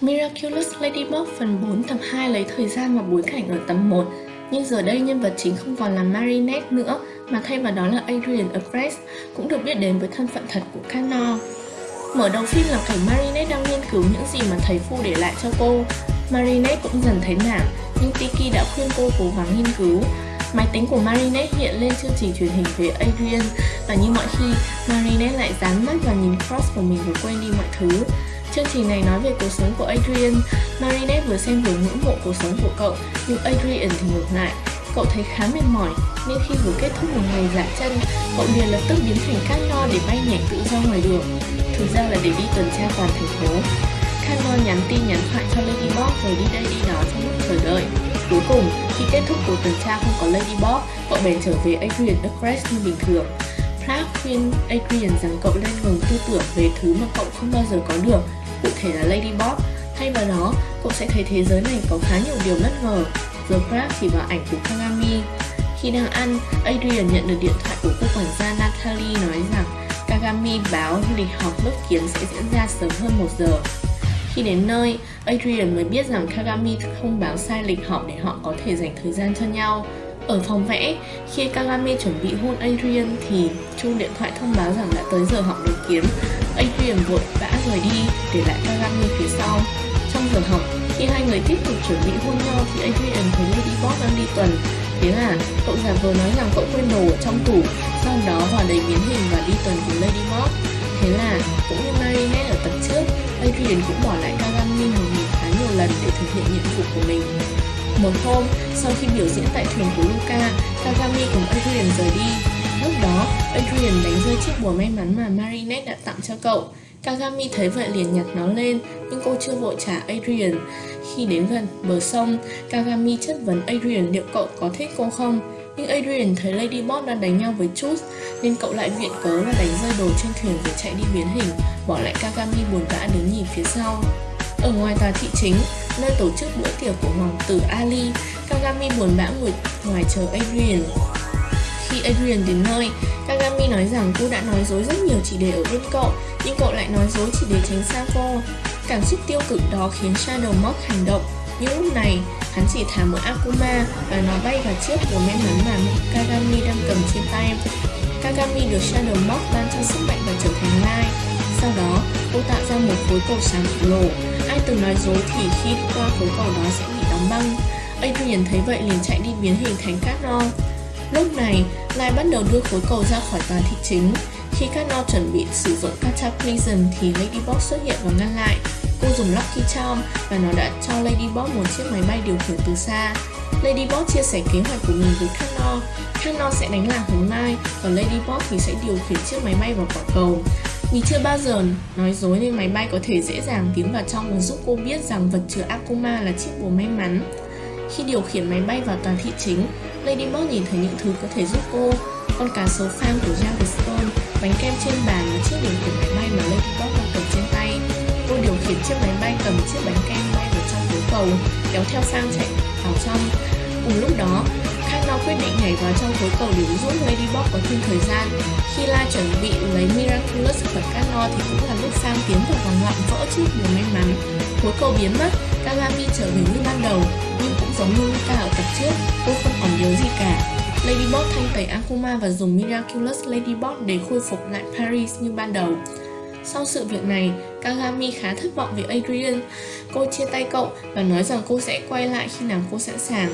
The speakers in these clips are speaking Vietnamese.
Miraculous Ladybug phần 4 tập 2 lấy thời gian và bối cảnh ở tập 1 Nhưng giờ đây nhân vật chính không còn là Marinette nữa, Mà thay vào đó là Adrian Apres Cũng được biết đến với thân phận thật của Cano Mở đầu phim là cảnh Marinette đang nghiên cứu những gì mà thầy Phu để lại cho cô. Marinette cũng dần thấy nản, Nhưng Tiki đã khuyên cô cố gắng nghiên cứu. Máy tính của Marinette hiện lên chương trình truyền hình về Adrian. Và như mọi khi, Marinette lại dán mắt và nhìn Cross của mình và quên đi mọi thứ. Chương trình này nói về cuộc sống của Adrian. Marinette vừa xem vừa ngưỡng mộ cuộc sống của cậu Nhưng Adrian thì ngược lại. Cậu thấy khá mệt mỏi Nên khi vừa kết thúc một ngày giả chân Cậu liền lập tức biến thành cát no để bay nhảy tự do ngoài đường. Thực ra là để đi tuần tra toàn thành phố. Cano nhắn tin nhắn thoại cho Ladybug rồi đi đây đi đó trong lúc chờ đợi. Cuối cùng, khi kết thúc cuộc tuần tra không có Ladybug, cậu bèn trở về Adrian Duckrest như bình thường Clark khuyên Adrian rằng cậu nên ngừng tư tưởng về thứ mà cậu không bao giờ có được cụ thể là Ladybug. Thay vào đó, cậu sẽ thấy thế giới này có khá nhiều điều bất ngờ. Giờ Clark chỉ vào ảnh của Kagami. Khi đang ăn, Adrian nhận được điện thoại của cô quản gia Natalie nói rằng Kagami báo lịch họp lớp kiến sẽ diễn ra sớm hơn 1 giờ. Khi đến nơi, Adrian mới biết rằng Kagami không báo sai lịch họp để họ có thể dành thời gian cho nhau. Ở phòng vẽ, khi Kagami chuẩn bị hôn Adrian thì chuông điện thoại thông báo rằng đã tới giờ học được kiếm. Adrian vội vã rời đi, để lại Kagami phía sau. Trong giờ học, khi hai người tiếp tục chuẩn bị hôn nhau thì Adrian thấy Ladybug đang đi tuần. Thế là cậu giả vờ nói rằng cậu quên đồ ở trong tủ, sau đó vào đầy biến hình và đi tuần cùng Ladybug. Thế là, cũng như Marinette ở tập trước, Adrian cũng bỏ lại Kagami một mình khá nhiều lần để thực hiện nhiệm vụ của mình. Một hôm, sau khi biểu diễn tại thuyền của Luca, Kagami cùng Adrian rời đi. Lúc đó, Adrian đánh rơi chiếc bùa may mắn mà Marinette đã tặng cho cậu. Kagami thấy vậy liền nhặt nó lên, nhưng cô chưa vội trả Adrian. Khi đến gần bờ sông, Kagami chất vấn Adrian liệu cậu có thích cô không. Nhưng Adrian thấy Ladybug đang đánh nhau với Chus, nên cậu lại viện cớ là đánh rơi đồ trên thuyền rồi chạy đi biến hình, bỏ lại Kagami buồn bã đứng nhìn phía sau. Ở ngoài tòa thị chính, nơi tổ chức bữa tiệc của hoàng tử Ali, Kagami buồn bã ngồi ngoài chờ Adrian. Khi Adrian đến nơi, Kagami nói rằng cô đã nói dối rất nhiều chỉ để ở bên cậu, nhưng cậu lại nói dối chỉ để tránh xa cô. Cảm xúc tiêu cực đó khiến Shadow Mock hành động, nhưng lúc này, hắn chỉ thả một Akuma và nó bay vào chiếc của may mắn mà Kagami đang cầm trên tay. Kagami được Shadow Mock ban cho sức mạnh và trở thành Lai. Sau đó, cô tạo ra một khối cầu sáng khổng lồ. Ai từng nói dối thì khi qua khối cầu đó sẽ bị đóng băng. Adrian thấy vậy liền chạy đi biến hình thành cát. Lúc này, Lai bắt đầu đưa khối cầu ra khỏi tòa thị chính. Khi Kano chuẩn bị sử dụng Cataclysm thì Ladybug xuất hiện và ngăn lại. Cô dùng Lucky Charm và nó đã cho Ladybug một chiếc máy bay điều khiển từ xa. Ladybug chia sẻ kế hoạch của mình với Kano. Kano sẽ đánh lạc hướng Mai và Ladybug thì sẽ điều khiển chiếc máy bay vào quả cầu. Vì chưa bao giờ nói dối nên máy bay có thể dễ dàng tiến vào trong và giúp cô biết rằng vật chứa Akuma là chiếc bùa may mắn. Khi điều khiển máy bay vào tòa thị chính, Ladybug nhìn thấy những thứ có thể giúp cô. Con cá sấu phang của Stone, bánh kem trên bàn và chiếc điều khiển máy bay mà Ladybug đang cầm trên tay. Cô điều khiển chiếc máy bay cầm chiếc bánh kem bay vào trong khối cầu, kéo theo phang chạy vào trong. Cùng lúc đó, Kano quyết định nhảy vào trong khối cầu để giúp Ladybug có thêm thời gian. Khi La chuẩn bị lấy Miraculous khỏi Kano thì cũng là lúc Sam tiến vào vòng loạn vỡ chiếc điều cuối cầu biến mất, Kagami trở về như ban đầu, nhưng cũng giống như Luka ở tập trước, cô không còn nhớ gì cả. Ladybug thanh tẩy Akuma và dùng Miraculous Ladybug để khôi phục lại Paris như ban đầu. Sau sự việc này, Kagami khá thất vọng về Adrian. Cô chia tay cậu và nói rằng cô sẽ quay lại khi nào cô sẵn sàng.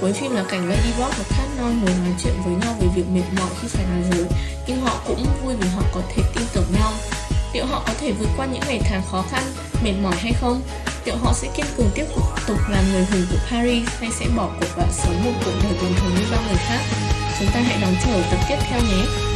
Cuối phim là cảnh Ladybug và Cat Non ngồi nói chuyện với nhau về việc mệt mỏi khi phải nói dối, nhưng họ cũng vui vì họ có thể tin tưởng nhau. Liệu họ có thể vượt qua những ngày tháng khó khăn, mệt mỏi hay không? Liệu họ sẽ kiên cường tiếp tục làm người hùng của Paris hay sẽ bỏ cuộc và sống một cuộc đời bình thường như bao người khác? Chúng ta hãy đón chờ tập tiếp theo nhé!